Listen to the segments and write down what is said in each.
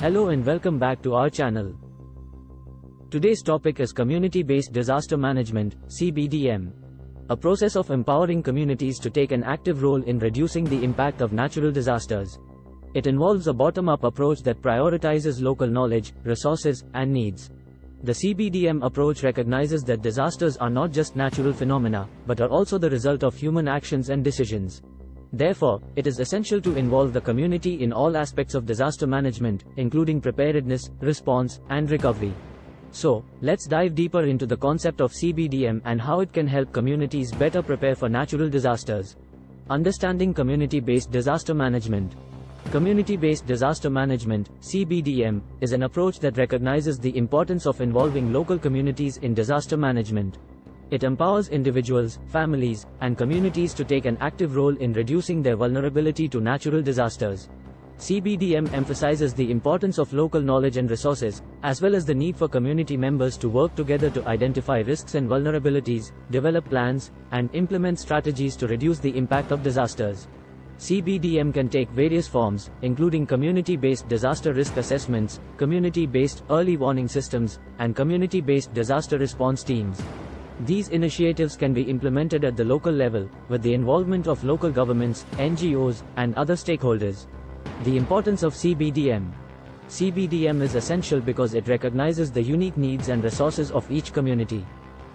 Hello and welcome back to our channel. Today's topic is Community-Based Disaster Management, CBDM. A process of empowering communities to take an active role in reducing the impact of natural disasters. It involves a bottom-up approach that prioritizes local knowledge, resources, and needs. The CBDM approach recognizes that disasters are not just natural phenomena, but are also the result of human actions and decisions. Therefore, it is essential to involve the community in all aspects of disaster management, including preparedness, response, and recovery. So, let's dive deeper into the concept of CBDM and how it can help communities better prepare for natural disasters. Understanding community-based disaster management. Community-based disaster management, CBDM, is an approach that recognizes the importance of involving local communities in disaster management. It empowers individuals, families, and communities to take an active role in reducing their vulnerability to natural disasters. CBDM emphasizes the importance of local knowledge and resources, as well as the need for community members to work together to identify risks and vulnerabilities, develop plans, and implement strategies to reduce the impact of disasters. CBDM can take various forms, including community-based disaster risk assessments, community-based early warning systems, and community-based disaster response teams. These initiatives can be implemented at the local level, with the involvement of local governments, NGOs, and other stakeholders. The importance of CBDM CBDM is essential because it recognizes the unique needs and resources of each community.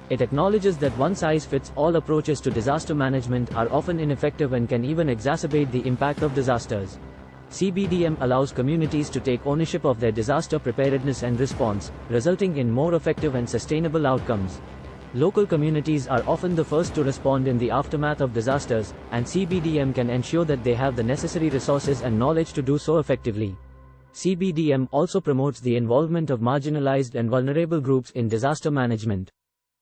It acknowledges that one-size-fits-all approaches to disaster management are often ineffective and can even exacerbate the impact of disasters. CBDM allows communities to take ownership of their disaster preparedness and response, resulting in more effective and sustainable outcomes. Local communities are often the first to respond in the aftermath of disasters, and CBDM can ensure that they have the necessary resources and knowledge to do so effectively. CBDM also promotes the involvement of marginalized and vulnerable groups in disaster management.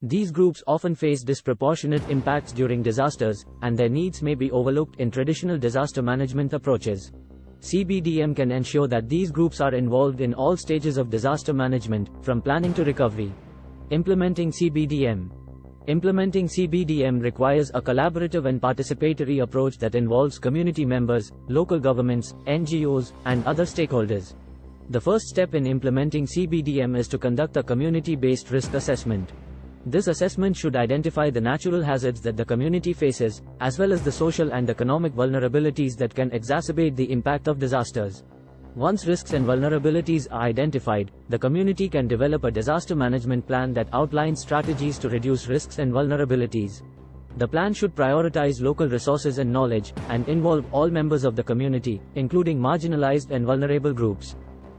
These groups often face disproportionate impacts during disasters, and their needs may be overlooked in traditional disaster management approaches. CBDM can ensure that these groups are involved in all stages of disaster management, from planning to recovery. Implementing CBDM Implementing CBDM requires a collaborative and participatory approach that involves community members, local governments, NGOs, and other stakeholders. The first step in implementing CBDM is to conduct a community-based risk assessment. This assessment should identify the natural hazards that the community faces, as well as the social and economic vulnerabilities that can exacerbate the impact of disasters. Once risks and vulnerabilities are identified, the community can develop a disaster management plan that outlines strategies to reduce risks and vulnerabilities. The plan should prioritize local resources and knowledge, and involve all members of the community, including marginalized and vulnerable groups.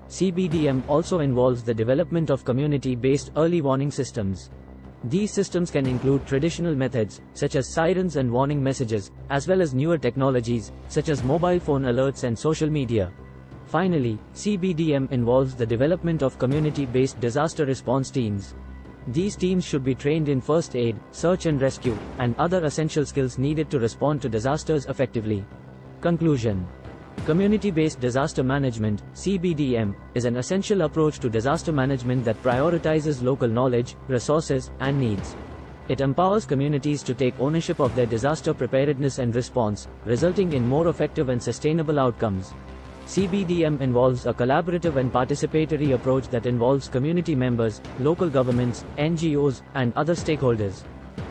CBDM also involves the development of community-based early warning systems. These systems can include traditional methods, such as sirens and warning messages, as well as newer technologies, such as mobile phone alerts and social media. Finally, CBDM involves the development of community-based disaster response teams. These teams should be trained in first aid, search and rescue, and other essential skills needed to respond to disasters effectively. Conclusion Community-based disaster management, CBDM, is an essential approach to disaster management that prioritizes local knowledge, resources, and needs. It empowers communities to take ownership of their disaster preparedness and response, resulting in more effective and sustainable outcomes. CBDM involves a collaborative and participatory approach that involves community members, local governments, NGOs, and other stakeholders.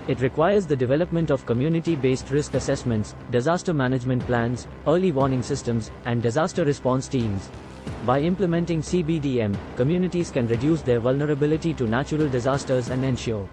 It requires the development of community-based risk assessments, disaster management plans, early warning systems, and disaster response teams. By implementing CBDM, communities can reduce their vulnerability to natural disasters and ensure